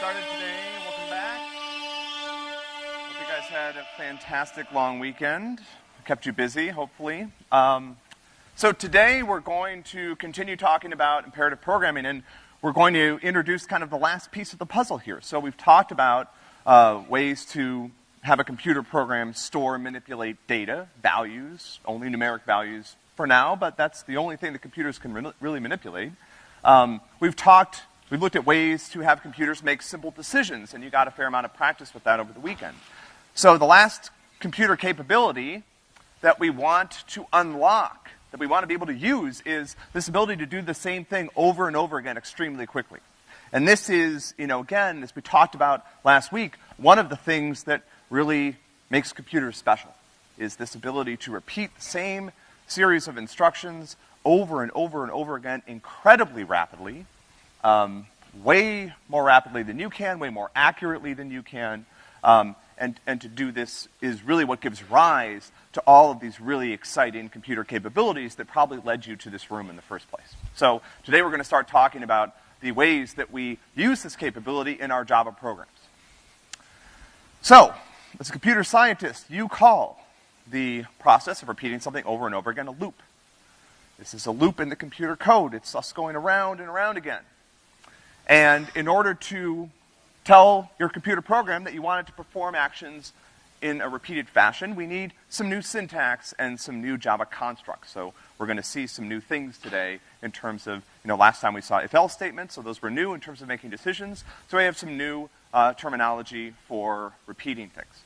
started today. Welcome back. Hope you guys had a fantastic long weekend. Kept you busy, hopefully. Um, so today we're going to continue talking about imperative programming, and we're going to introduce kind of the last piece of the puzzle here. So we've talked about uh, ways to have a computer program store and manipulate data, values, only numeric values for now, but that's the only thing that computers can re- really manipulate. Um, we've talked We've looked at ways to have computers make simple decisions, and you got a fair amount of practice with that over the weekend. So the last computer capability that we want to unlock, that we want to be able to use, is this ability to do the same thing over and over again extremely quickly. And this is, you know, again, as we talked about last week, one of the things that really makes computers special is this ability to repeat the same series of instructions over and over and over again incredibly rapidly um, way more rapidly than you can, way more accurately than you can. Um, and, and to do this is really what gives rise to all of these really exciting computer capabilities that probably led you to this room in the first place. So today we're going to start talking about the ways that we use this capability in our Java programs. So, as a computer scientist, you call the process of repeating something over and over again a loop. This is a loop in the computer code. It's us going around and around again. And in order to tell your computer program that you want it to perform actions in a repeated fashion, we need some new syntax and some new Java constructs. So we're going to see some new things today in terms of, you know, last time we saw if-else statements, so those were new in terms of making decisions. So we have some new uh, terminology for repeating things.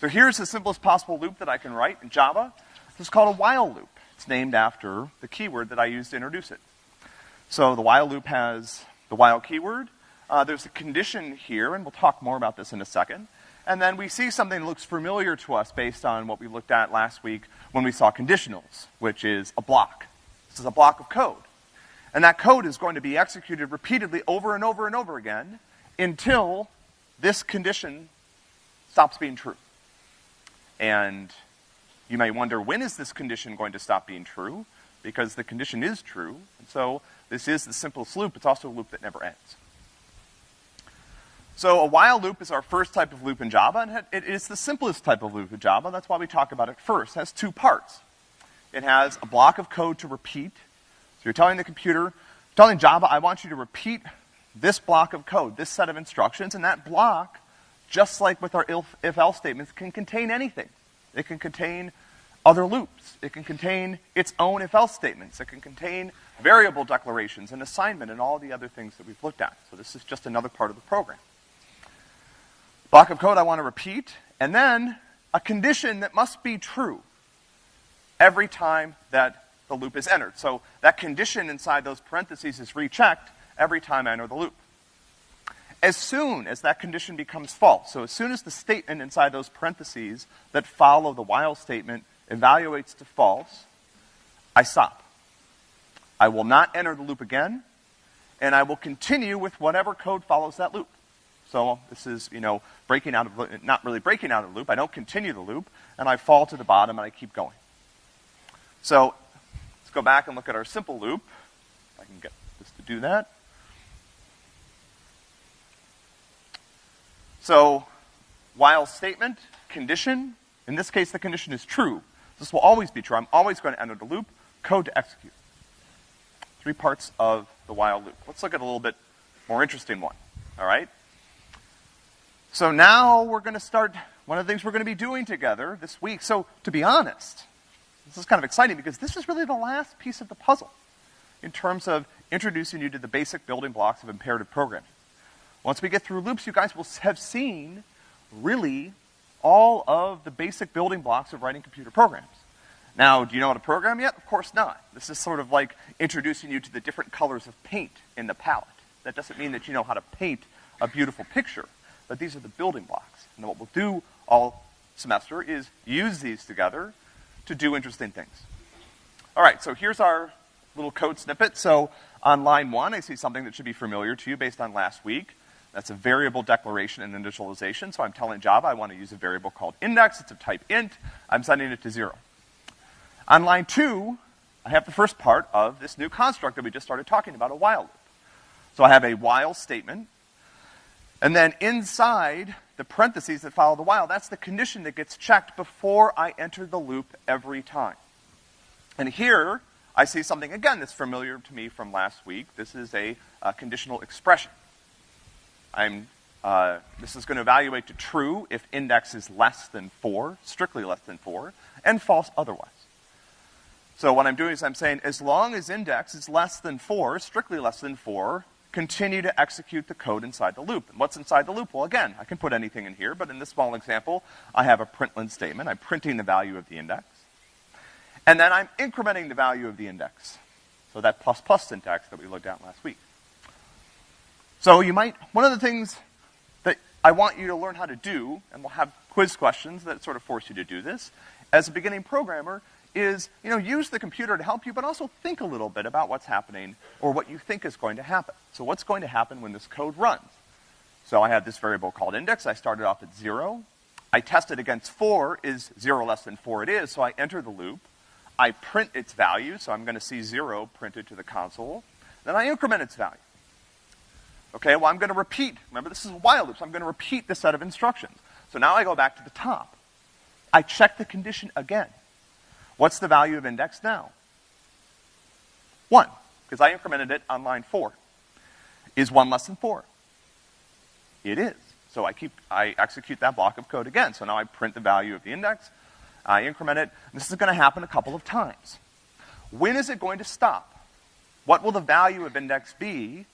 So here's the simplest possible loop that I can write in Java. This is called a while loop. It's named after the keyword that I used to introduce it. So the while loop has the while keyword. Uh, there's a condition here, and we'll talk more about this in a second. And then we see something that looks familiar to us based on what we looked at last week when we saw conditionals, which is a block. This is a block of code. And that code is going to be executed repeatedly over and over and over again until this condition stops being true. And you may wonder, when is this condition going to stop being true? Because the condition is true. And so this is the simplest loop. It's also a loop that never ends. So a while loop is our first type of loop in Java, and it is the simplest type of loop in Java. That's why we talk about it first. It has two parts. It has a block of code to repeat. So you're telling the computer, telling Java, I want you to repeat this block of code, this set of instructions, and that block, just like with our if-else statements, can contain anything. It can contain other loops. It can contain its own if-else statements. It can contain variable declarations and assignment and all the other things that we've looked at. So this is just another part of the program. Block of code I want to repeat, and then a condition that must be true every time that the loop is entered. So that condition inside those parentheses is rechecked every time I enter the loop. As soon as that condition becomes false, so as soon as the statement inside those parentheses that follow the while statement evaluates to false, I stop. I will not enter the loop again, and I will continue with whatever code follows that loop. So this is, you know, breaking out of, not really breaking out of the loop. I don't continue the loop, and I fall to the bottom and I keep going. So let's go back and look at our simple loop. I can get this to do that. So while statement, condition, in this case the condition is true. This will always be true. I'm always going to enter the loop, code to execute three parts of the while loop. Let's look at a little bit more interesting one, all right? So now we're going to start one of the things we're going to be doing together this week. So to be honest, this is kind of exciting because this is really the last piece of the puzzle in terms of introducing you to the basic building blocks of imperative programming. Once we get through loops, you guys will have seen really all of the basic building blocks of writing computer programs. Now, do you know how to program yet? Of course not. This is sort of like introducing you to the different colors of paint in the palette. That doesn't mean that you know how to paint a beautiful picture, but these are the building blocks. And what we'll do all semester is use these together to do interesting things. All right, so here's our little code snippet. So on line one, I see something that should be familiar to you based on last week. That's a variable declaration and initialization. So I'm telling Java I want to use a variable called index. It's of type int. I'm sending it to zero. On line two, I have the first part of this new construct that we just started talking about, a while loop. So I have a while statement. And then inside the parentheses that follow the while, that's the condition that gets checked before I enter the loop every time. And here, I see something again that's familiar to me from last week. This is a, a conditional expression. I'm, uh, this is going to evaluate to true if index is less than four, strictly less than four, and false otherwise. So what I'm doing is I'm saying as long as index is less than four, strictly less than four, continue to execute the code inside the loop. And what's inside the loop? Well, again, I can put anything in here, but in this small example, I have a println statement. I'm printing the value of the index. And then I'm incrementing the value of the index. So that plus plus syntax that we looked at last week. So you might, one of the things that I want you to learn how to do, and we'll have quiz questions that sort of force you to do this, as a beginning programmer, is, you know, use the computer to help you, but also think a little bit about what's happening or what you think is going to happen. So what's going to happen when this code runs? So I have this variable called index. I started off at zero. I test it against four. Is zero less than four? It is. So I enter the loop. I print its value. So I'm going to see zero printed to the console. Then I increment its value. Okay, well I'm going to repeat. Remember this is a while loop, so I'm going to repeat this set of instructions. So now I go back to the top. I check the condition again. What's the value of index now? One, because I incremented it on line four. Is one less than four? It is. So I keep, I execute that block of code again. So now I print the value of the index, I increment it. This is gonna happen a couple of times. When is it going to stop? What will the value of index be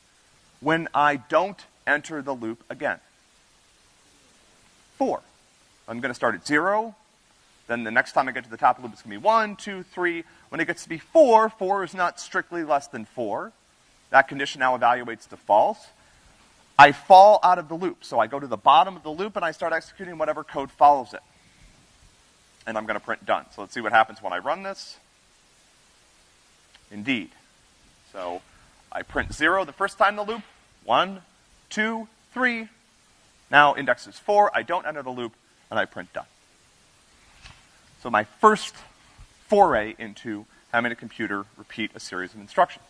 when I don't enter the loop again? Four. I'm gonna start at zero, then the next time I get to the top of the loop, it's gonna be one, two, three. When it gets to be four, four is not strictly less than four. That condition now evaluates to false. I fall out of the loop. So I go to the bottom of the loop and I start executing whatever code follows it. And I'm gonna print done. So let's see what happens when I run this. Indeed. So I print zero the first time the loop. One, two, three. Now index is four. I don't enter the loop and I print done. So my first foray into having a computer repeat a series of instructions.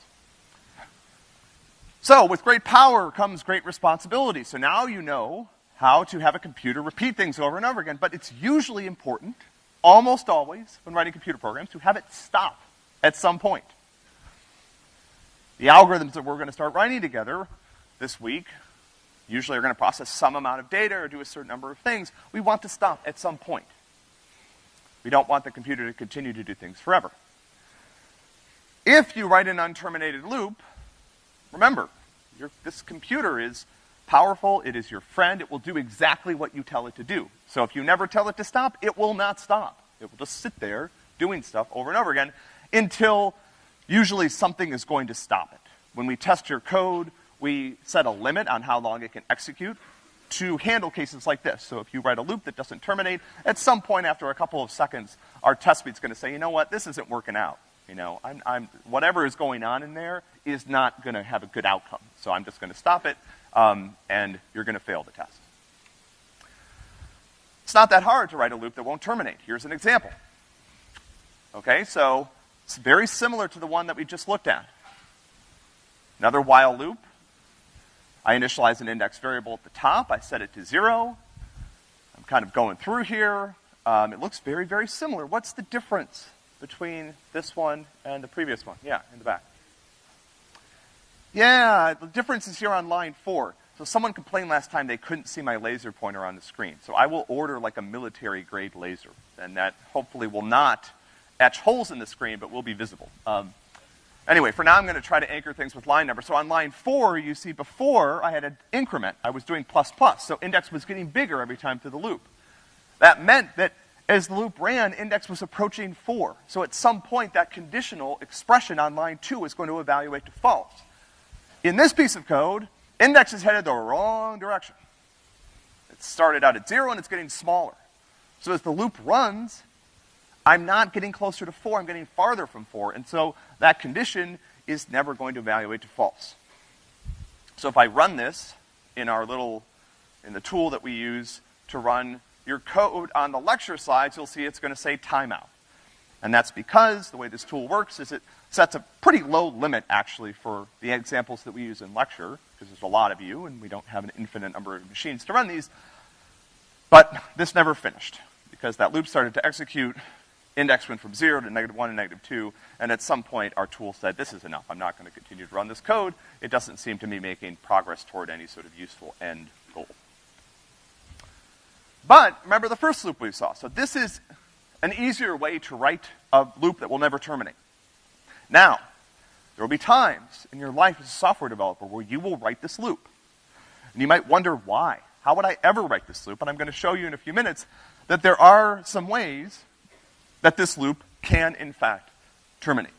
So with great power comes great responsibility. So now you know how to have a computer repeat things over and over again, but it's usually important, almost always, when writing computer programs, to have it stop at some point. The algorithms that we're gonna start writing together this week usually are gonna process some amount of data or do a certain number of things. We want to stop at some point. We don't want the computer to continue to do things forever. If you write an unterminated loop, remember, your, this computer is powerful, it is your friend, it will do exactly what you tell it to do. So if you never tell it to stop, it will not stop. It will just sit there doing stuff over and over again until usually something is going to stop it. When we test your code, we set a limit on how long it can execute to handle cases like this. So if you write a loop that doesn't terminate, at some point after a couple of seconds, our test suite's gonna say, you know what, this isn't working out. You know, I'm, I'm, whatever is going on in there is not gonna have a good outcome. So I'm just gonna stop it, um, and you're gonna fail the test. It's not that hard to write a loop that won't terminate. Here's an example. Okay, so it's very similar to the one that we just looked at. Another while loop. I initialize an index variable at the top. I set it to zero. I'm kind of going through here. Um, it looks very, very similar. What's the difference between this one and the previous one? Yeah, in the back. Yeah, the difference is here on line four. So someone complained last time they couldn't see my laser pointer on the screen. So I will order like a military grade laser, and that hopefully will not etch holes in the screen, but will be visible. Um, Anyway, for now I'm gonna try to anchor things with line number. So on line four, you see before I had an increment. I was doing plus plus, so index was getting bigger every time through the loop. That meant that as the loop ran, index was approaching four. So at some point, that conditional expression on line two is going to evaluate to false. In this piece of code, index is headed the wrong direction. It started out at zero and it's getting smaller. So as the loop runs, I'm not getting closer to four, I'm getting farther from four, and so that condition is never going to evaluate to false. So if I run this in our little, in the tool that we use to run your code on the lecture slides, you'll see it's gonna say timeout. And that's because the way this tool works is it sets a pretty low limit actually for the examples that we use in lecture. because there's a lot of you, and we don't have an infinite number of machines to run these. But this never finished, because that loop started to execute, index went from zero to negative one and negative two, and at some point our tool said, this is enough, I'm not gonna continue to run this code. It doesn't seem to be making progress toward any sort of useful end goal. But remember the first loop we saw. So this is an easier way to write a loop that will never terminate. Now, there will be times in your life as a software developer where you will write this loop. And you might wonder why. How would I ever write this loop? And I'm going to show you in a few minutes that there are some ways that this loop can, in fact, terminate.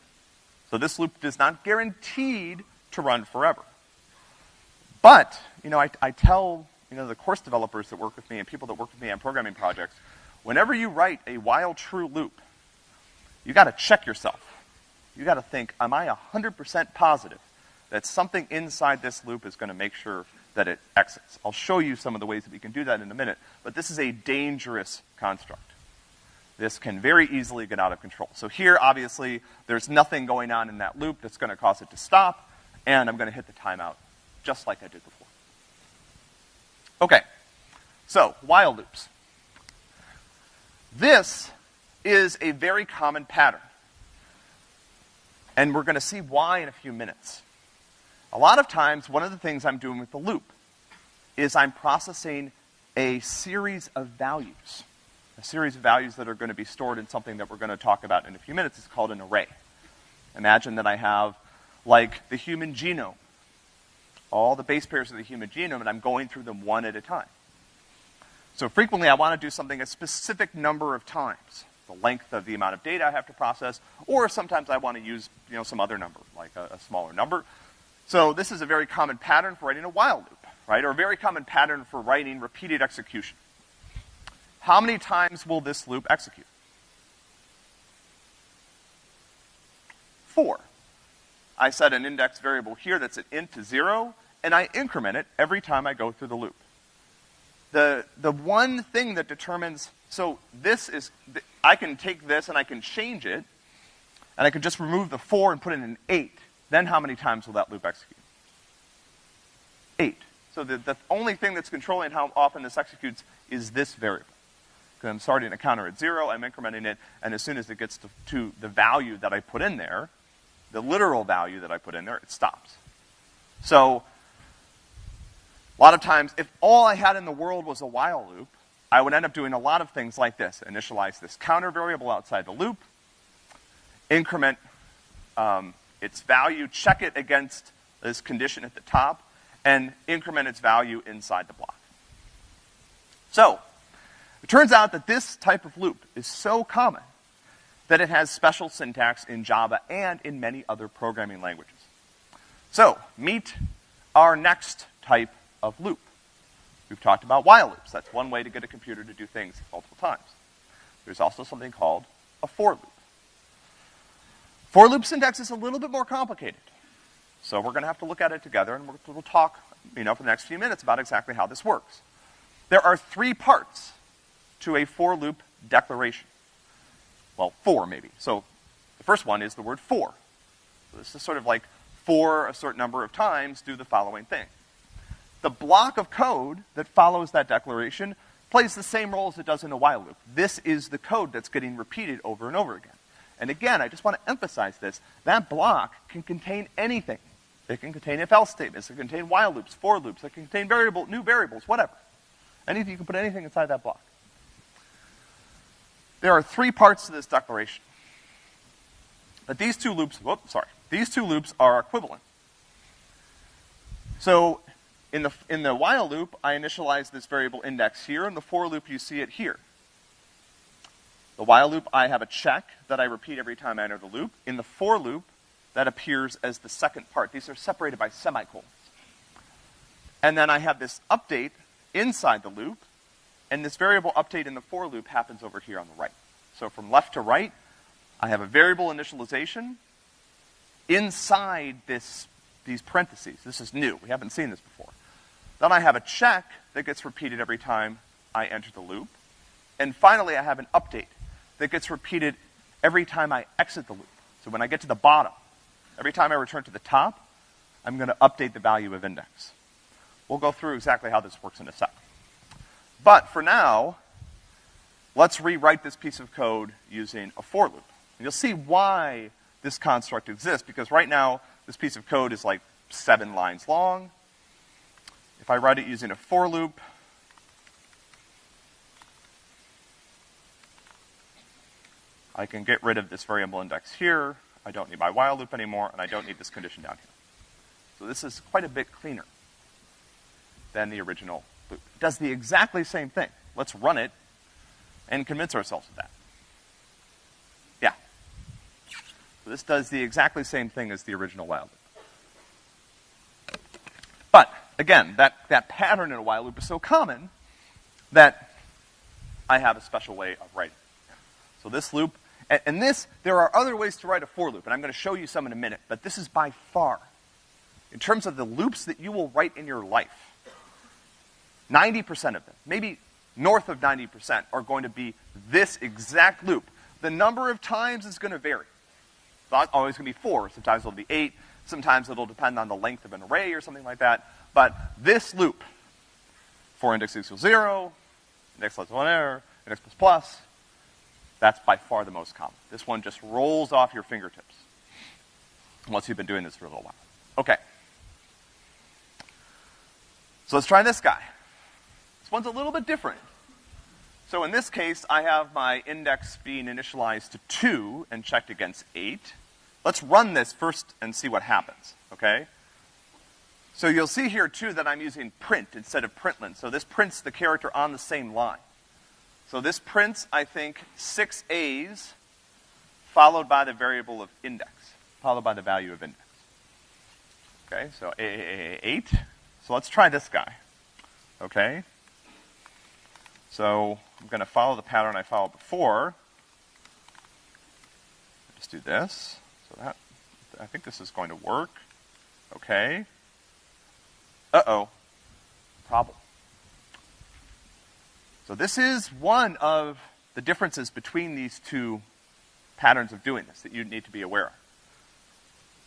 So this loop is not guaranteed to run forever. But, you know, I, I tell, you know, the course developers that work with me and people that work with me on programming projects, whenever you write a while true loop, you gotta check yourself you gotta think, am I 100% positive that something inside this loop is gonna make sure that it exits? I'll show you some of the ways that we can do that in a minute, but this is a dangerous construct. This can very easily get out of control. So here, obviously, there's nothing going on in that loop that's gonna cause it to stop, and I'm gonna hit the timeout, just like I did before. Okay, so while loops. This is a very common pattern. And we're going to see why in a few minutes. A lot of times, one of the things I'm doing with the loop is I'm processing a series of values. A series of values that are going to be stored in something that we're going to talk about in a few minutes. It's called an array. Imagine that I have, like, the human genome. All the base pairs of the human genome, and I'm going through them one at a time. So frequently I want to do something a specific number of times the length of the amount of data I have to process, or sometimes I want to use, you know, some other number, like a, a smaller number. So this is a very common pattern for writing a while loop, right? Or a very common pattern for writing repeated execution. How many times will this loop execute? Four. I set an index variable here that's an int to zero, and I increment it every time I go through the loop. The, the one thing that determines, so this is, I can take this and I can change it, and I can just remove the four and put in an eight. Then how many times will that loop execute? Eight. So the, the only thing that's controlling how often this executes is this variable. Because I'm starting a counter at zero, I'm incrementing it, and as soon as it gets to, to the value that I put in there, the literal value that I put in there, it stops. So, a lot of times, if all I had in the world was a while loop, I would end up doing a lot of things like this. Initialize this counter variable outside the loop, increment um, its value, check it against this condition at the top, and increment its value inside the block. So, it turns out that this type of loop is so common that it has special syntax in Java and in many other programming languages. So, meet our next type of loop. We've talked about while loops. That's one way to get a computer to do things multiple times. There's also something called a for loop. For loop syntax is a little bit more complicated. So we're gonna have to look at it together and we'll talk, you know, for the next few minutes about exactly how this works. There are three parts to a for loop declaration. Well, four maybe. So the first one is the word for. So this is sort of like for a certain number of times do the following thing the block of code that follows that declaration plays the same role as it does in a while loop. This is the code that's getting repeated over and over again. And again, I just want to emphasize this. That block can contain anything. It can contain if-else statements, it can contain while loops, for loops, it can contain variable, new variables, whatever. Anything, you can put anything inside that block. There are three parts to this declaration. But these two loops, whoops, sorry. These two loops are equivalent. So in the, in the while loop, I initialize this variable index here. In the for loop, you see it here. The while loop, I have a check that I repeat every time I enter the loop. In the for loop, that appears as the second part. These are separated by semicolons. And then I have this update inside the loop, and this variable update in the for loop happens over here on the right. So from left to right, I have a variable initialization inside this, these parentheses. This is new. We haven't seen this before. Then I have a check that gets repeated every time I enter the loop. And finally, I have an update that gets repeated every time I exit the loop. So when I get to the bottom, every time I return to the top, I'm going to update the value of index. We'll go through exactly how this works in a sec. But for now, let's rewrite this piece of code using a for loop. And you'll see why this construct exists, because right now, this piece of code is like seven lines long. If I write it using a for loop, I can get rid of this variable index here. I don't need my while loop anymore, and I don't need this condition down here. So this is quite a bit cleaner than the original does the exactly same thing. Let's run it and convince ourselves of that. Yeah. So this does the exactly same thing as the original while loop. But, again, that, that pattern in a while loop is so common that I have a special way of writing. So this loop, and, and this, there are other ways to write a for loop, and I'm gonna show you some in a minute, but this is by far, in terms of the loops that you will write in your life, 90% of them, maybe north of 90%, are going to be this exact loop. The number of times is going to vary. It's always going to be four. Sometimes it'll be eight. Sometimes it'll depend on the length of an array or something like that. But this loop, for index equals zero, index less one error, index plus plus, that's by far the most common. This one just rolls off your fingertips. Once you've been doing this for a little while. Okay. So let's try this guy. This one's a little bit different. So in this case, I have my index being initialized to two and checked against eight. Let's run this first and see what happens, okay? So you'll see here too that I'm using print instead of println. So this prints the character on the same line. So this prints, I think, six A's followed by the variable of index, followed by the value of index. Okay, so A, A, A, 8. So let's try this guy. Okay? So I'm going to follow the pattern I followed before. Just do this. So that, I think this is going to work. Okay. Uh-oh. Problem. So this is one of the differences between these two patterns of doing this that you need to be aware of.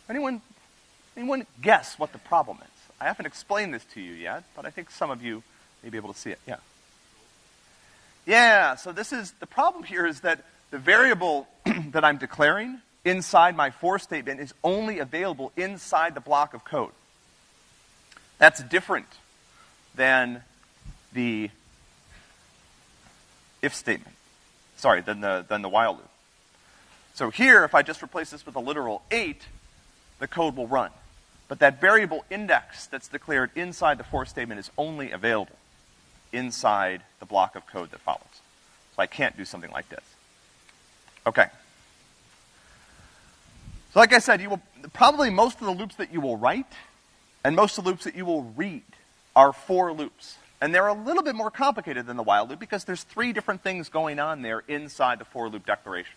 Anyone, anyone guess what the problem is? I haven't explained this to you yet, but I think some of you may be able to see it. Yeah. Yeah, so this is, the problem here is that the variable that I'm declaring inside my for statement is only available inside the block of code. That's different than the if statement. Sorry, than the, than the while loop. So here, if I just replace this with a literal 8, the code will run. But that variable index that's declared inside the for statement is only available inside the block of code that follows. So I can't do something like this. Okay. So like I said, you will, probably most of the loops that you will write and most of the loops that you will read are for loops. And they're a little bit more complicated than the while loop because there's three different things going on there inside the for loop declaration.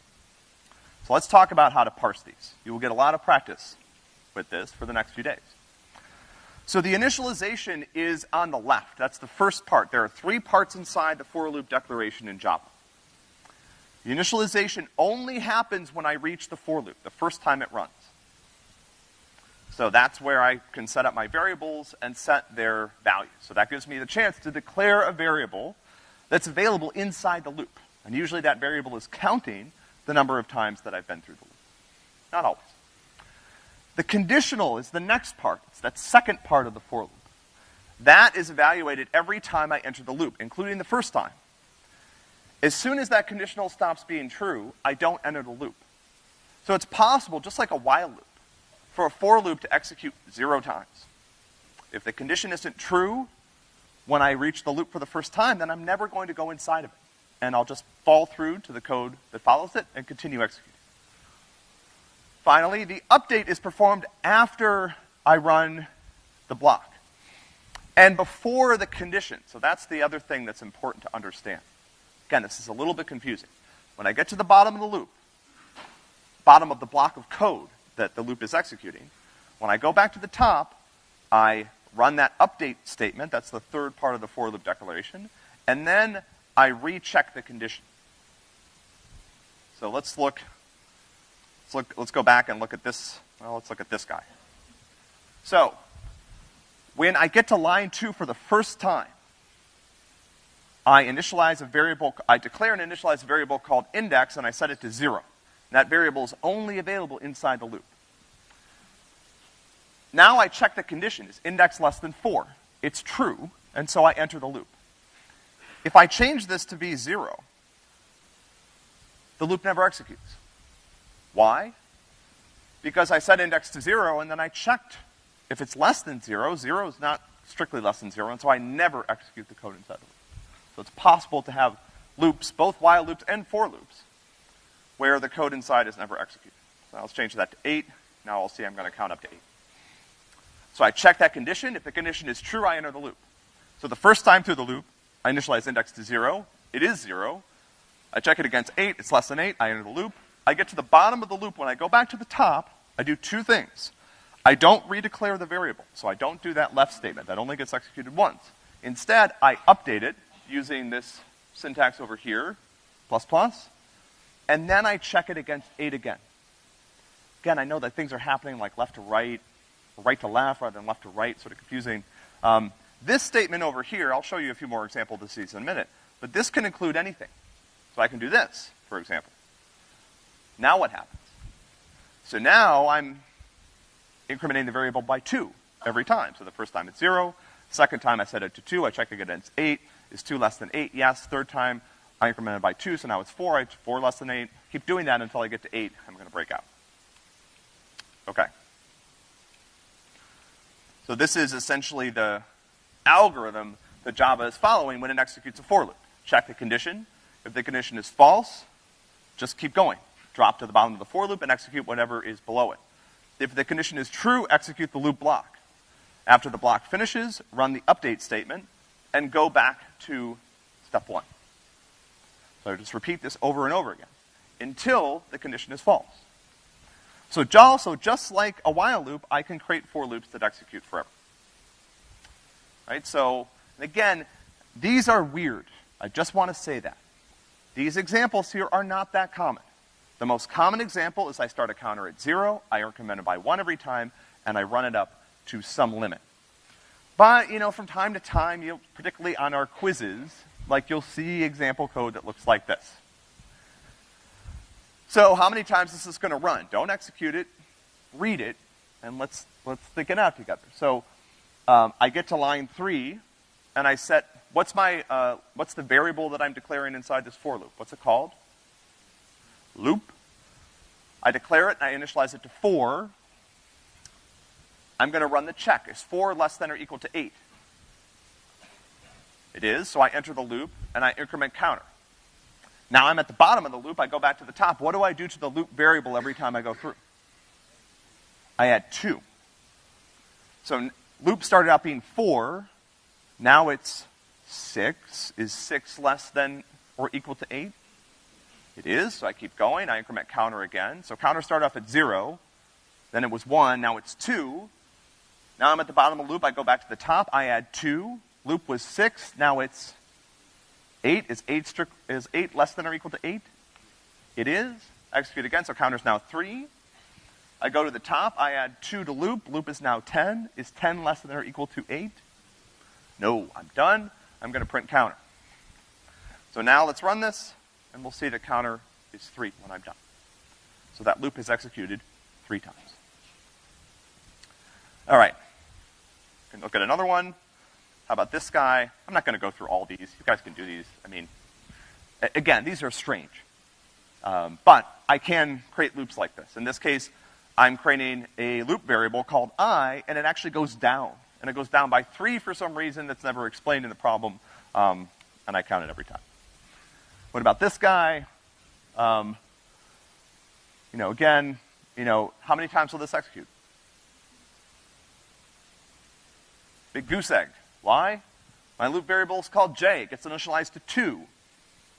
So let's talk about how to parse these. You will get a lot of practice with this for the next few days. So the initialization is on the left. That's the first part. There are three parts inside the for loop declaration in Java. The initialization only happens when I reach the for loop, the first time it runs. So that's where I can set up my variables and set their values. So that gives me the chance to declare a variable that's available inside the loop. And usually that variable is counting the number of times that I've been through the loop. Not always. The conditional is the next part. It's that second part of the for loop. That is evaluated every time I enter the loop, including the first time. As soon as that conditional stops being true, I don't enter the loop. So it's possible, just like a while loop, for a for loop to execute zero times. If the condition isn't true when I reach the loop for the first time, then I'm never going to go inside of it. And I'll just fall through to the code that follows it and continue executing. Finally, the update is performed after I run the block. And before the condition. So that's the other thing that's important to understand. Again, this is a little bit confusing. When I get to the bottom of the loop, bottom of the block of code that the loop is executing, when I go back to the top, I run that update statement, that's the third part of the for loop declaration, and then I recheck the condition. So let's look Let's look, let's go back and look at this, well, let's look at this guy. So, when I get to line two for the first time, I initialize a variable, I declare and initialize a variable called index and I set it to zero. That variable is only available inside the loop. Now I check the condition, is index less than four? It's true, and so I enter the loop. If I change this to be zero, the loop never executes. Why? Because I set index to zero and then I checked. If it's less than zero, zero is not strictly less than zero, and so I never execute the code inside the loop. So it's possible to have loops, both while loops and for loops, where the code inside is never executed. So let's change that to eight. Now I'll see I'm gonna count up to eight. So I check that condition. If the condition is true, I enter the loop. So the first time through the loop, I initialize index to zero. It is zero. I check it against eight. It's less than eight. I enter the loop. I get to the bottom of the loop. When I go back to the top, I do two things. I don't redeclare the variable, so I don't do that left statement. That only gets executed once. Instead, I update it using this syntax over here, plus plus, and then I check it against eight again. Again, I know that things are happening like left to right, right to left rather than left to right, sort of confusing. Um, this statement over here, I'll show you a few more examples of these in a minute, but this can include anything. So I can do this, for example. Now what happens? So now I'm incrementing the variable by two every time. So the first time it's zero, second time I set it to two, I check it against eight. Is two less than eight? Yes. Third time I increment it by two, so now it's four, I four less than eight. Keep doing that until I get to eight, I'm gonna break out. Okay. So this is essentially the algorithm that Java is following when it executes a for loop. Check the condition. If the condition is false, just keep going. Drop to the bottom of the for loop and execute whatever is below it. If the condition is true, execute the loop block. After the block finishes, run the update statement and go back to step one. So just repeat this over and over again until the condition is false. So also, just like a while loop, I can create for loops that execute forever. Right? So, and again, these are weird. I just want to say that. These examples here are not that common. The most common example is I start a counter at zero, I increment it by one every time, and I run it up to some limit. But, you know, from time to time, you particularly on our quizzes, like you'll see example code that looks like this. So how many times is this gonna run? Don't execute it, read it, and let's, let's think it out together. So, um, I get to line three, and I set, what's my, uh, what's the variable that I'm declaring inside this for loop? What's it called? Loop. I declare it, and I initialize it to four. I'm gonna run the check. Is four less than or equal to eight? It is, so I enter the loop, and I increment counter. Now I'm at the bottom of the loop, I go back to the top. What do I do to the loop variable every time I go through? I add two. So loop started out being four, now it's six. Is six less than or equal to eight? It is, so I keep going, I increment counter again. So counter started off at zero, then it was one, now it's two. Now I'm at the bottom of the loop, I go back to the top, I add two. Loop was six, now it's Eight, is eight, strict, is eight less than or equal to eight? It is. Execute again, so counter's now three. I go to the top, I add two to loop, loop is now 10. Is 10 less than or equal to eight? No, I'm done. I'm gonna print counter. So now let's run this, and we'll see the counter is three when I'm done. So that loop is executed three times. All right. Can look at another one. How about this guy? I'm not gonna go through all these. You guys can do these. I mean, again, these are strange. Um, but I can create loops like this. In this case, I'm creating a loop variable called i, and it actually goes down. And it goes down by three for some reason that's never explained in the problem, um, and I count it every time. What about this guy? Um, you know, again, you know, how many times will this execute? Big goose egg. Why? My loop variable is called j. It gets initialized to 2.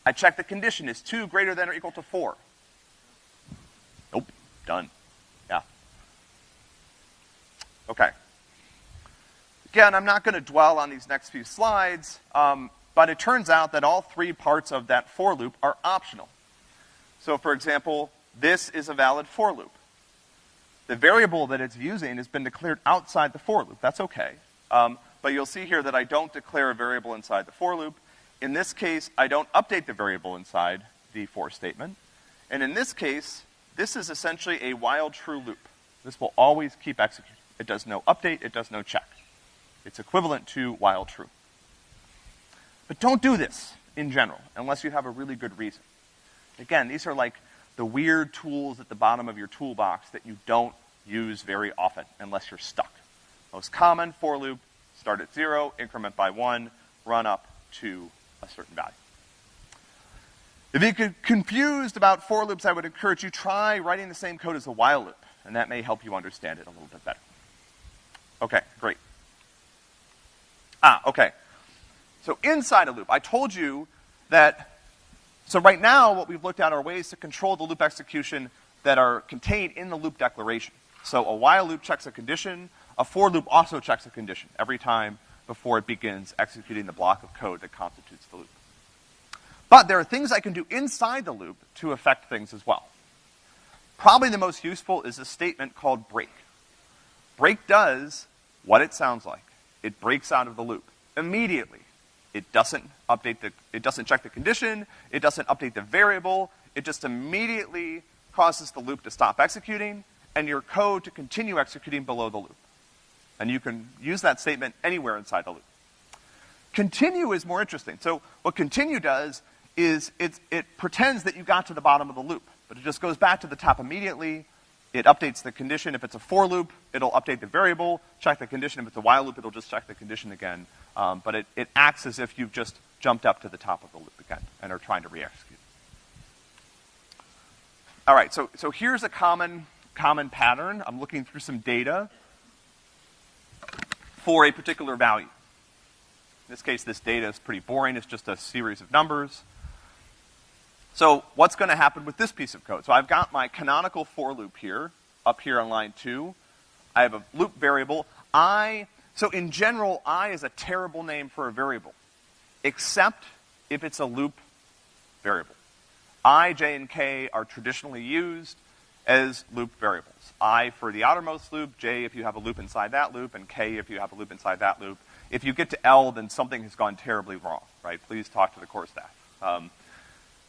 I check the condition. Is 2 greater than or equal to 4? Nope. Done. Yeah. Okay. Again, I'm not going to dwell on these next few slides, um, but it turns out that all three parts of that for loop are optional. So for example, this is a valid for loop. the variable that it's using has been declared outside the for loop. That's okay. Um, but you'll see here that I don't declare a variable inside the for loop. In this case, I don't update the variable inside the for statement. And in this case, this is essentially a while true loop. This will always keep executing. It does no update, it does no check. It's equivalent to while true. But don't do this in general, unless you have a really good reason. Again, these are like the weird tools at the bottom of your toolbox that you don't use very often unless you're stuck. Most common for loop, start at zero, increment by one, run up to a certain value. If you get confused about for loops, I would encourage you try writing the same code as a while loop, and that may help you understand it a little bit better. Okay, great. Ah, okay. So inside a loop, I told you that, so right now what we've looked at are ways to control the loop execution that are contained in the loop declaration. So a while loop checks a condition, a for loop also checks a condition every time before it begins executing the block of code that constitutes the loop. But there are things I can do inside the loop to affect things as well. Probably the most useful is a statement called break. Break does what it sounds like. It breaks out of the loop immediately. It doesn't update the, it doesn't check the condition, it doesn't update the variable, it just immediately causes the loop to stop executing and your code to continue executing below the loop. And you can use that statement anywhere inside the loop. Continue is more interesting. So what continue does is it, it pretends that you got to the bottom of the loop, but it just goes back to the top immediately. It updates the condition. If it's a for loop, it'll update the variable, check the condition. If it's a while loop, it'll just check the condition again. Um, but it, it acts as if you've just jumped up to the top of the loop again and are trying to re-execute. All right, so, so here's a common, common pattern. I'm looking through some data for a particular value. In this case, this data is pretty boring. It's just a series of numbers. So what's going to happen with this piece of code? So I've got my canonical for loop here, up here on line two. I have a loop variable. I, so in general, I is a terrible name for a variable, except if it's a loop variable. I, J, and K are traditionally used as loop variables. I for the outermost loop, J if you have a loop inside that loop, and K if you have a loop inside that loop. If you get to L, then something has gone terribly wrong, right? Please talk to the core staff. Um,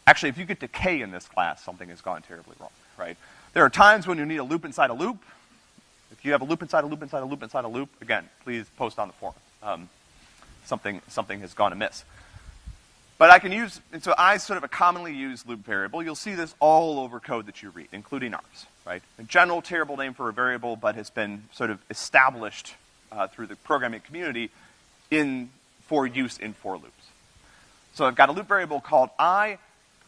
Actually, if you get to K in this class, something has gone terribly wrong, right? There are times when you need a loop inside a loop. If you have a loop inside a loop inside a loop inside a loop, again, please post on the forum. Um, something, something has gone amiss. But I can use, and so I sort of a commonly used loop variable. You'll see this all over code that you read, including ours, right? A general terrible name for a variable, but has been sort of established uh, through the programming community in, for use in for loops. So I've got a loop variable called i,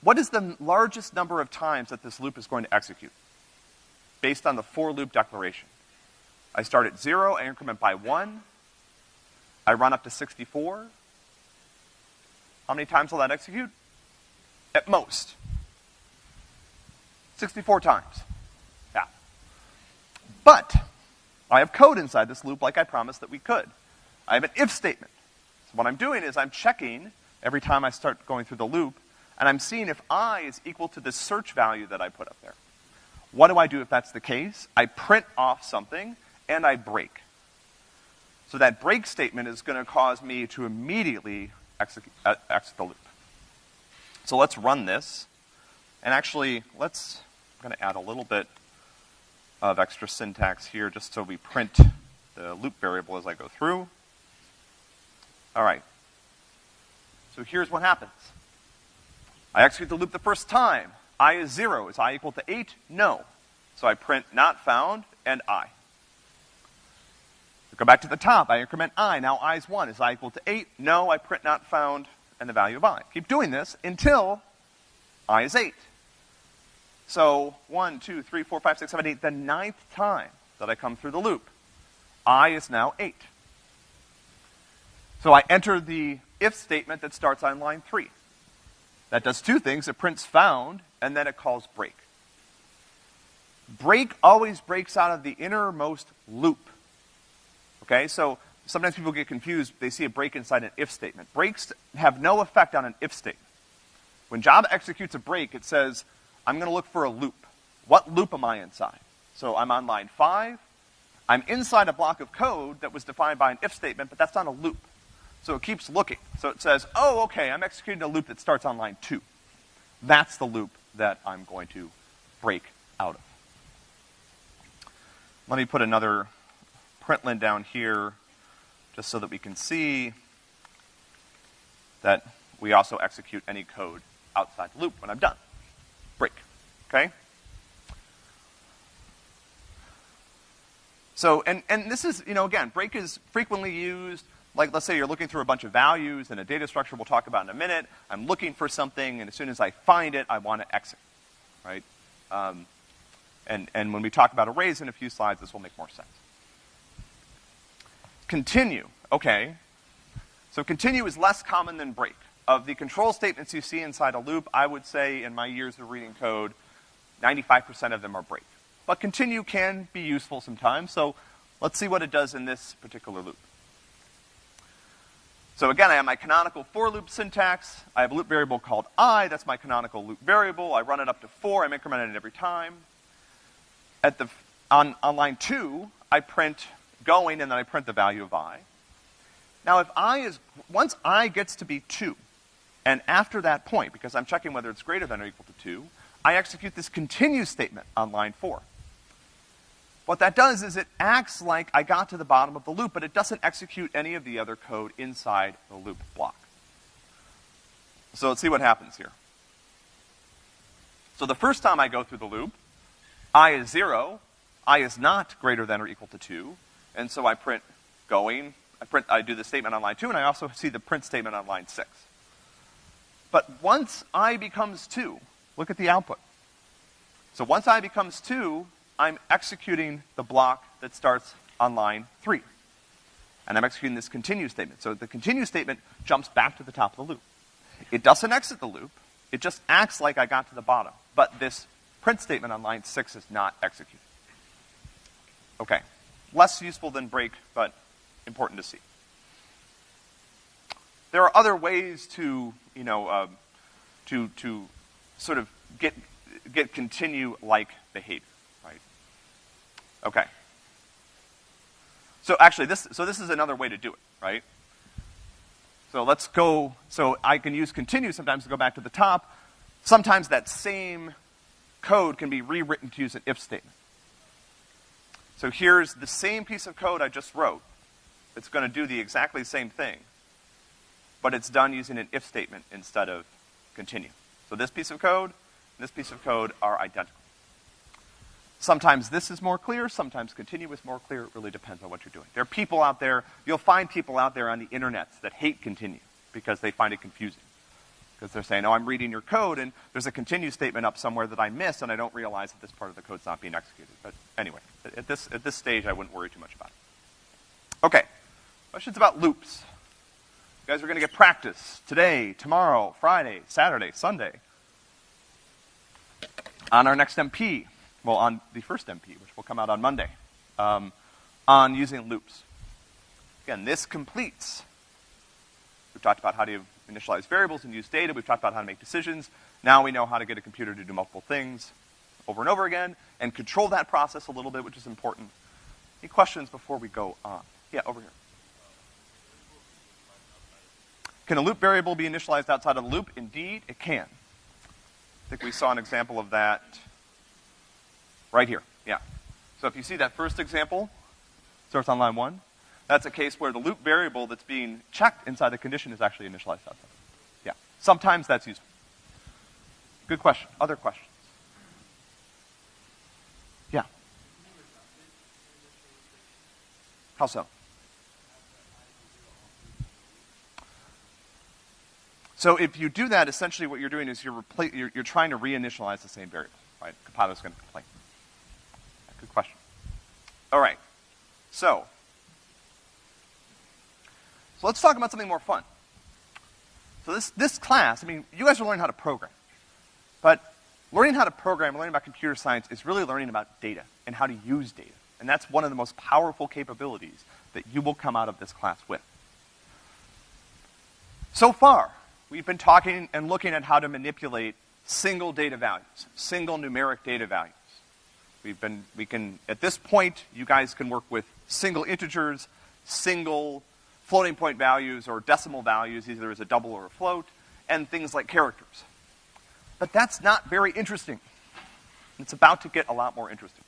what is the largest number of times that this loop is going to execute? Based on the for loop declaration. I start at zero, I increment by one, I run up to 64. How many times will that execute? At most. 64 times. Yeah. But, I have code inside this loop like I promised that we could. I have an if statement. So what I'm doing is I'm checking every time I start going through the loop, and I'm seeing if i is equal to the search value that I put up there. What do I do if that's the case? I print off something, and I break. So that break statement is gonna cause me to immediately exit, uh, exit the loop. So let's run this, and actually, let's, I'm gonna add a little bit of extra syntax here just so we print the loop variable as I go through. All right. So here's what happens. I execute the loop the first time. i is zero. Is i equal to eight? No. So I print not found and i. go back to the top. I increment i. Now i is one. Is i equal to eight? No. I print not found and the value of i. Keep doing this until i is eight. So one, two, three, four, five, six, seven, eight. The ninth time that I come through the loop, i is now eight. So I enter the if statement that starts on line three. That does two things. It prints found, and then it calls break. Break always breaks out of the innermost loop. Okay, so sometimes people get confused. They see a break inside an if statement. Breaks have no effect on an if statement. When Java executes a break, it says, I'm gonna look for a loop. What loop am I inside? So I'm on line five. I'm inside a block of code that was defined by an if statement, but that's not a loop. So it keeps looking. So it says, oh, okay, I'm executing a loop that starts on line two. That's the loop that I'm going to break out of. Let me put another println down here just so that we can see that we also execute any code outside the loop when I'm done. Break, okay? So, and, and this is, you know, again, break is frequently used, like let's say you're looking through a bunch of values in a data structure we'll talk about in a minute. I'm looking for something, and as soon as I find it, I want to exit, right? Um, and, and when we talk about arrays in a few slides, this will make more sense. Continue, okay. So continue is less common than break. Of the control statements you see inside a loop, I would say in my years of reading code, 95% of them are break. But continue can be useful sometimes, so let's see what it does in this particular loop. So again, I have my canonical for loop syntax. I have a loop variable called i, that's my canonical loop variable. I run it up to four, I'm incrementing it every time. At the, on, on line two, I print going and then I print the value of i. Now if i is, once i gets to be two, and after that point, because I'm checking whether it's greater than or equal to two, I execute this continue statement on line four. What that does is it acts like I got to the bottom of the loop, but it doesn't execute any of the other code inside the loop block. So let's see what happens here. So the first time I go through the loop, i is zero, i is not greater than or equal to two, and so I print going, I print, I do the statement on line two, and I also see the print statement on line six. But once i becomes two, look at the output. So once i becomes two, I'm executing the block that starts on line three. And I'm executing this continue statement. So the continue statement jumps back to the top of the loop. It doesn't exit the loop. It just acts like I got to the bottom. But this print statement on line six is not executed. Okay. Less useful than break, but important to see. There are other ways to, you know, uh, to, to sort of get, get continue-like behavior. Right? Okay. So actually, this, so this is another way to do it, right? So let's go, so I can use continue sometimes to go back to the top. Sometimes that same code can be rewritten to use an if statement. So here's the same piece of code I just wrote. It's gonna do the exactly same thing, but it's done using an if statement instead of continue. So this piece of code and this piece of code are identical. Sometimes this is more clear, sometimes continue is more clear. It really depends on what you're doing. There are people out there, you'll find people out there on the internet that hate continue because they find it confusing. Because they're saying, oh, I'm reading your code and there's a continue statement up somewhere that I missed and I don't realize that this part of the code's not being executed. But anyway, at this, at this stage, I wouldn't worry too much about it. Okay. Questions about loops? You guys are gonna get practice today, tomorrow, Friday, Saturday, Sunday. On our next MP, well, on the first MP, which will come out on Monday, um, on using loops. Again, this completes. We've talked about how to initialize variables and use data. We've talked about how to make decisions. Now we know how to get a computer to do multiple things over and over again and control that process a little bit, which is important. Any questions before we go on? Yeah, over here. Can a loop variable be initialized outside of the loop? Indeed, it can. I think we saw an example of that Right here, yeah. So if you see that first example, starts on line one, that's a case where the loop variable that's being checked inside the condition is actually initialized outside. Yeah. Sometimes that's useful. Good question. Other questions? Yeah. How so? So if you do that, essentially what you're doing is you're, you're, you're trying to reinitialize the same variable, right? Compiler's going to complain. Good question. All right. So, so let's talk about something more fun. So this, this class, I mean, you guys are learning how to program. But learning how to program, learning about computer science is really learning about data and how to use data. And that's one of the most powerful capabilities that you will come out of this class with. So far, we've been talking and looking at how to manipulate single data values, single numeric data values. We've been, we can, at this point, you guys can work with single integers, single floating point values or decimal values, either as a double or a float, and things like characters. But that's not very interesting. It's about to get a lot more interesting.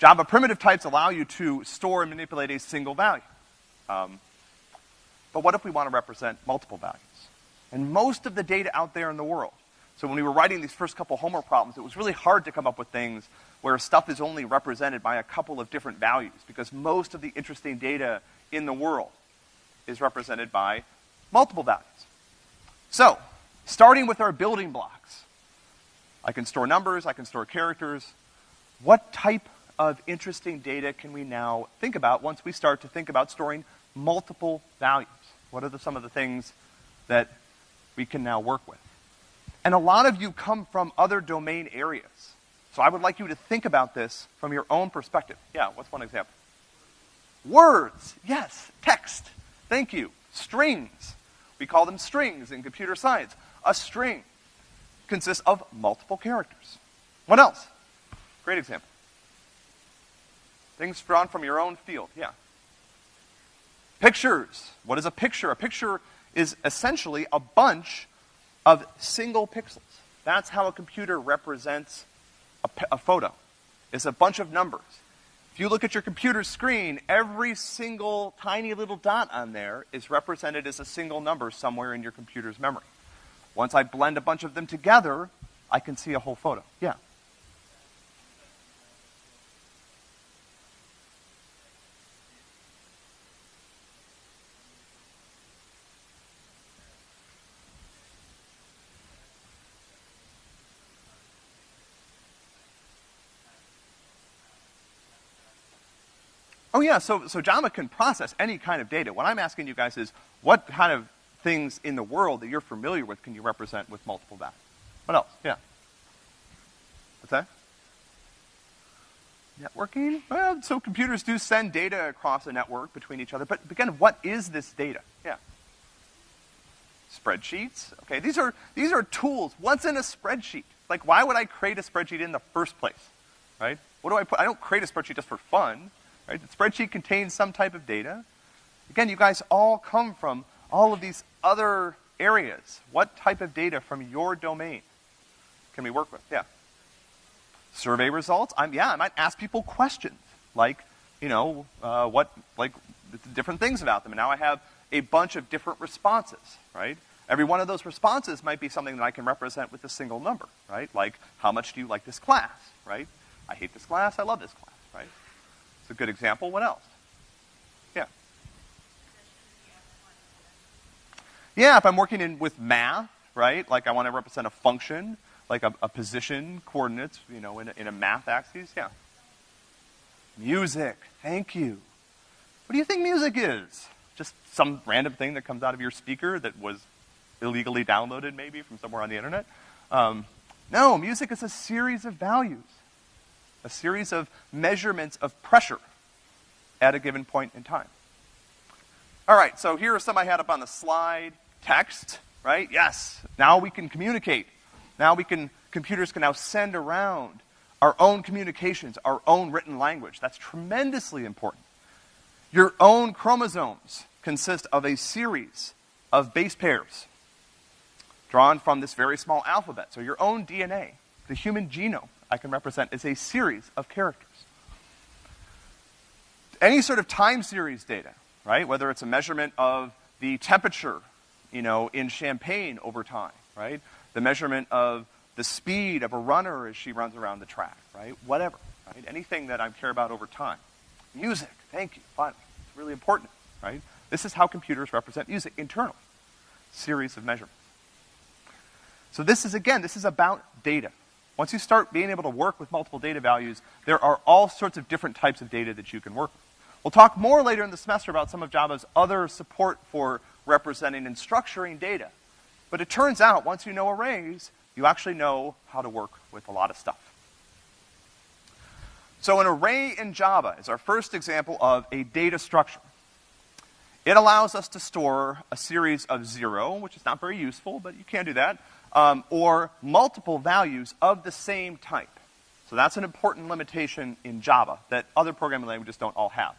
Java primitive types allow you to store and manipulate a single value. Um, but what if we want to represent multiple values? And most of the data out there in the world. So when we were writing these first couple homework problems, it was really hard to come up with things where stuff is only represented by a couple of different values, because most of the interesting data in the world is represented by multiple values. So, starting with our building blocks, I can store numbers, I can store characters. What type of interesting data can we now think about once we start to think about storing multiple values? What are the, some of the things that we can now work with? And a lot of you come from other domain areas. So I would like you to think about this from your own perspective. Yeah, what's one example? Words, yes. Text, thank you. Strings, we call them strings in computer science. A string consists of multiple characters. What else? Great example. Things drawn from your own field, yeah. Pictures. What is a picture? A picture is essentially a bunch of single pixels. That's how a computer represents a, a photo. It's a bunch of numbers. If you look at your computer screen, every single tiny little dot on there is represented as a single number somewhere in your computer's memory. Once I blend a bunch of them together, I can see a whole photo. Yeah. Oh yeah, so, so Java can process any kind of data. What I'm asking you guys is, what kind of things in the world that you're familiar with can you represent with multiple values? What else? Yeah. What's that? Networking? Well, so computers do send data across a network between each other, but again, what is this data? Yeah. Spreadsheets? Okay, these are, these are tools. What's in a spreadsheet? Like, why would I create a spreadsheet in the first place? Right? What do I put? I don't create a spreadsheet just for fun. Right? The spreadsheet contains some type of data. Again, you guys all come from all of these other areas. What type of data from your domain can we work with? Yeah. Survey results. I'm, yeah, I might ask people questions like, you know, uh, what, like, different things about them. And now I have a bunch of different responses, right? Every one of those responses might be something that I can represent with a single number, right? Like, how much do you like this class, right? I hate this class, I love this class, right? It's a good example. What else? Yeah. Yeah, if I'm working in with math, right? Like I want to represent a function, like a, a position, coordinates, you know, in a, in a math axis. Yeah. Music. Thank you. What do you think music is? Just some random thing that comes out of your speaker that was illegally downloaded, maybe from somewhere on the internet? Um, no, music is a series of values a series of measurements of pressure at a given point in time. All right, so here are some I had up on the slide. Text, right? Yes. Now we can communicate. Now we can, computers can now send around our own communications, our own written language. That's tremendously important. Your own chromosomes consist of a series of base pairs drawn from this very small alphabet. So your own DNA, the human genome, I can represent as a series of characters. Any sort of time series data, right? Whether it's a measurement of the temperature, you know, in Champaign over time, right? The measurement of the speed of a runner as she runs around the track, right? Whatever, right? Anything that I care about over time. Music, thank you, finally. It's really important, right? This is how computers represent music internally. Series of measurements. So this is, again, this is about data. Once you start being able to work with multiple data values, there are all sorts of different types of data that you can work with. We'll talk more later in the semester about some of Java's other support for representing and structuring data. But it turns out, once you know arrays, you actually know how to work with a lot of stuff. So an array in Java is our first example of a data structure. It allows us to store a series of zero, which is not very useful, but you can do that, um, or multiple values of the same type. So that's an important limitation in Java that other programming languages don't all have.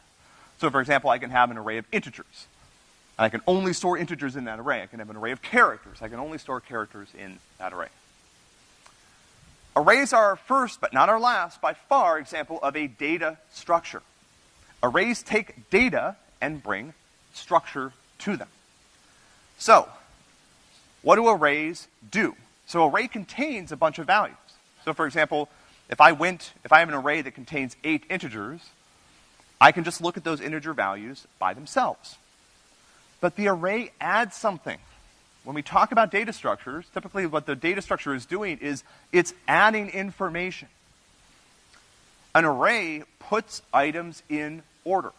So for example, I can have an array of integers. And I can only store integers in that array. I can have an array of characters. I can only store characters in that array. Arrays are our first, but not our last, by far, example of a data structure. Arrays take data and bring structure to them. So, what do arrays do? So array contains a bunch of values. So for example, if I went, if I have an array that contains eight integers, I can just look at those integer values by themselves. But the array adds something. When we talk about data structures, typically what the data structure is doing is it's adding information. An array puts items in order.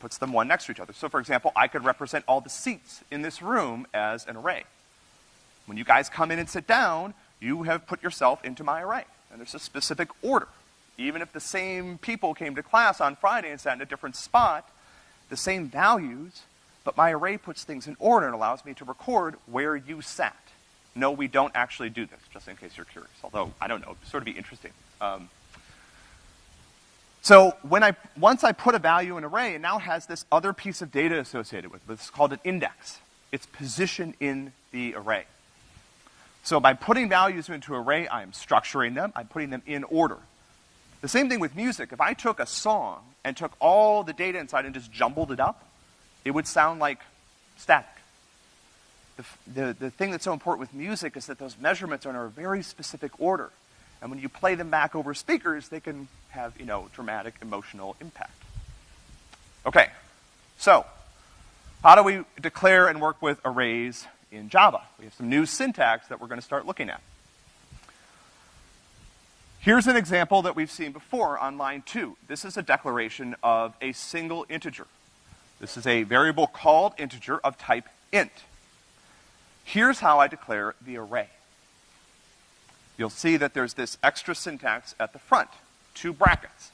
Puts them one next to each other. So for example, I could represent all the seats in this room as an array. When you guys come in and sit down, you have put yourself into my array. And there's a specific order. Even if the same people came to class on Friday and sat in a different spot, the same values, but my array puts things in order and allows me to record where you sat. No, we don't actually do this, just in case you're curious. Although, I don't know, sort of be interesting. Um, so when I, once I put a value in an array, it now has this other piece of data associated with it. It's called an index. It's position in the array. So by putting values into an array, I am structuring them, I'm putting them in order. The same thing with music. If I took a song and took all the data inside and just jumbled it up, it would sound like static. The, the, the thing that's so important with music is that those measurements are in a very specific order. And when you play them back over speakers, they can have, you know, dramatic emotional impact. Okay, so how do we declare and work with arrays in Java? We have some new syntax that we're going to start looking at. Here's an example that we've seen before on line two. This is a declaration of a single integer. This is a variable called integer of type int. Here's how I declare the array. You'll see that there's this extra syntax at the front, two brackets.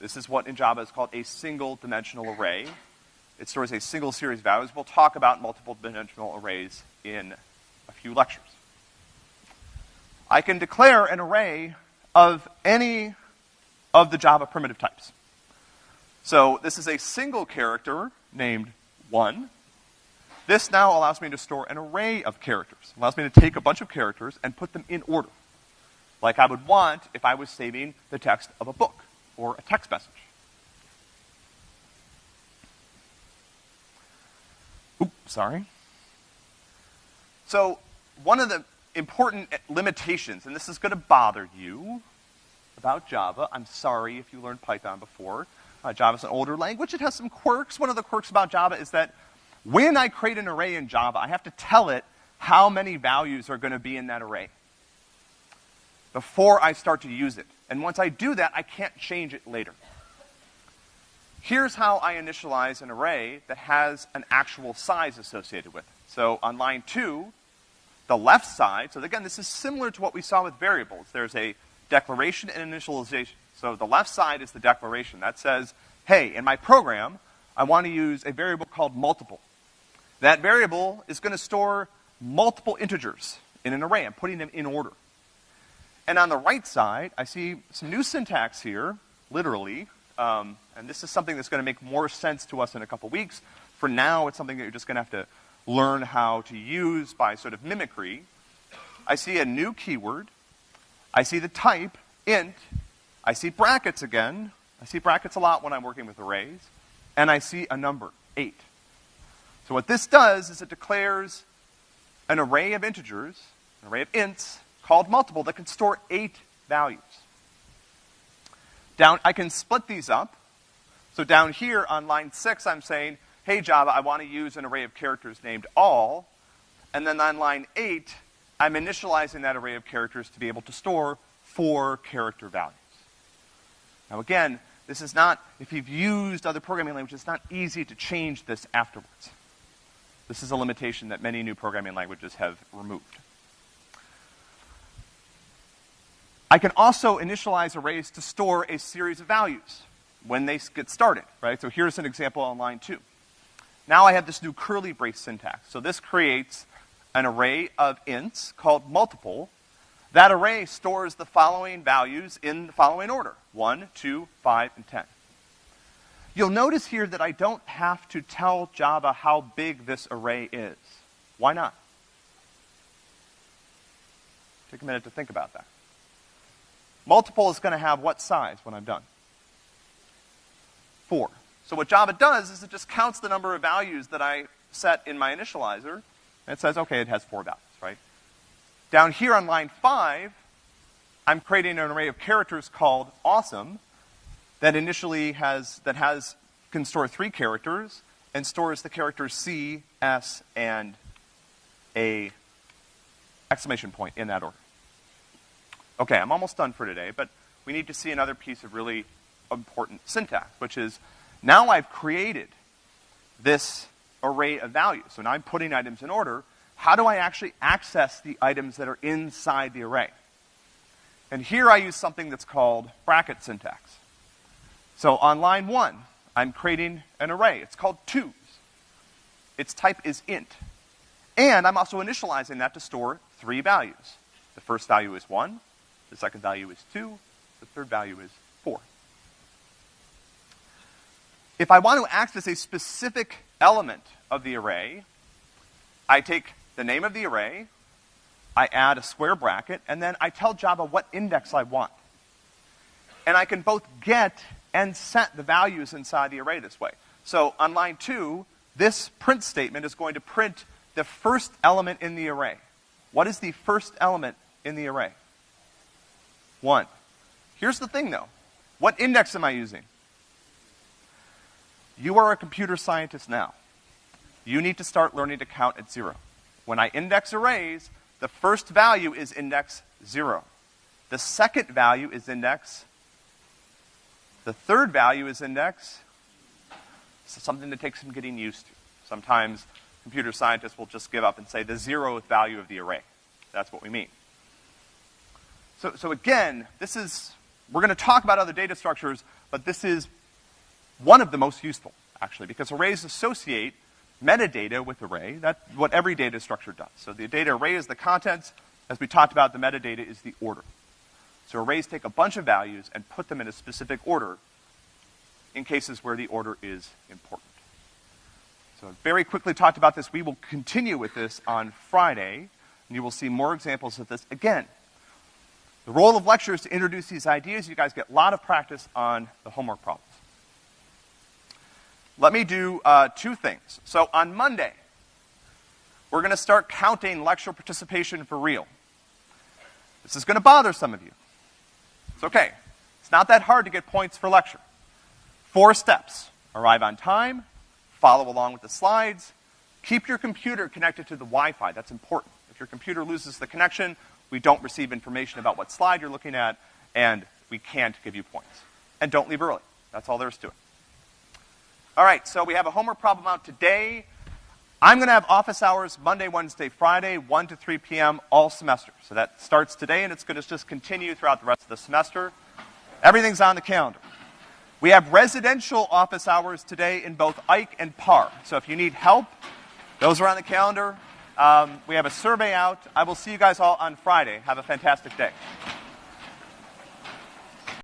This is what in Java is called a single dimensional array. It stores a single series of values. We'll talk about multiple dimensional arrays in a few lectures. I can declare an array of any of the Java primitive types. So this is a single character named 1. This now allows me to store an array of characters. It allows me to take a bunch of characters and put them in order. Like I would want if I was saving the text of a book or a text message. Oops, sorry. So one of the important limitations, and this is going to bother you about Java, I'm sorry if you learned Python before, uh, Java's an older language. It has some quirks. One of the quirks about Java is that when I create an array in Java, I have to tell it how many values are going to be in that array before I start to use it. And once I do that, I can't change it later. Here's how I initialize an array that has an actual size associated with it. So on line two, the left side, so again, this is similar to what we saw with variables. There's a declaration and initialization. So the left side is the declaration. That says, hey, in my program, I want to use a variable called multiple. That variable is going to store multiple integers in an array. I'm putting them in order. And on the right side, I see some new syntax here, literally, um, and this is something that's going to make more sense to us in a couple weeks. For now, it's something that you're just going to have to learn how to use by sort of mimicry. I see a new keyword. I see the type, int, I see brackets again. I see brackets a lot when I'm working with arrays. And I see a number, 8. So what this does is it declares an array of integers, an array of ints, called multiple, that can store 8 values. Down, I can split these up. So down here on line 6, I'm saying, hey Java, I want to use an array of characters named all. And then on line 8, I'm initializing that array of characters to be able to store four character values. Now again, this is not, if you've used other programming languages, it's not easy to change this afterwards. This is a limitation that many new programming languages have removed. I can also initialize arrays to store a series of values when they get started, right? So here's an example on line two. Now I have this new curly brace syntax. So this creates an array of ints called multiple that array stores the following values in the following order. 1, 2, 5, and 10. You'll notice here that I don't have to tell Java how big this array is. Why not? Take a minute to think about that. Multiple is gonna have what size when I'm done? Four. So what Java does is it just counts the number of values that I set in my initializer, and it says, okay, it has four values, right? Down here on line five, I'm creating an array of characters called awesome, that initially has, that has, can store three characters and stores the characters C, S, and a exclamation point in that order. Okay, I'm almost done for today, but we need to see another piece of really important syntax, which is now I've created this array of values. So now I'm putting items in order. How do I actually access the items that are inside the array? And here I use something that's called bracket syntax. So on line one, I'm creating an array. It's called twos. Its type is int. And I'm also initializing that to store three values. The first value is one, the second value is two, the third value is four. If I want to access a specific element of the array, I take the name of the array, I add a square bracket, and then I tell Java what index I want. And I can both get and set the values inside the array this way. So on line two, this print statement is going to print the first element in the array. What is the first element in the array? One. Here's the thing though. What index am I using? You are a computer scientist now. You need to start learning to count at zero. When I index arrays, the first value is index zero. The second value is index the third value is index. So something that takes some getting used to. Sometimes computer scientists will just give up and say the zeroth value of the array. That's what we mean. So, so again, this is, we're gonna talk about other data structures, but this is one of the most useful, actually, because arrays associate metadata with array. That's what every data structure does. So the data array is the contents. As we talked about, the metadata is the order. So arrays take a bunch of values and put them in a specific order in cases where the order is important. So I very quickly talked about this. We will continue with this on Friday, and you will see more examples of this. Again, the role of lecture is to introduce these ideas. You guys get a lot of practice on the homework problems. Let me do uh, two things. So on Monday, we're gonna start counting lecture participation for real. This is gonna bother some of you. It's okay. It's not that hard to get points for lecture. Four steps. Arrive on time, follow along with the slides, keep your computer connected to the Wi-Fi. That's important. If your computer loses the connection, we don't receive information about what slide you're looking at, and we can't give you points. And don't leave early. That's all there is to it. All right, so we have a homework problem out today. I'm gonna have office hours Monday, Wednesday, Friday, 1 to 3 p.m. all semester. So that starts today and it's gonna just continue throughout the rest of the semester. Everything's on the calendar. We have residential office hours today in both Ike and Parr. So if you need help, those are on the calendar. Um, we have a survey out. I will see you guys all on Friday. Have a fantastic day.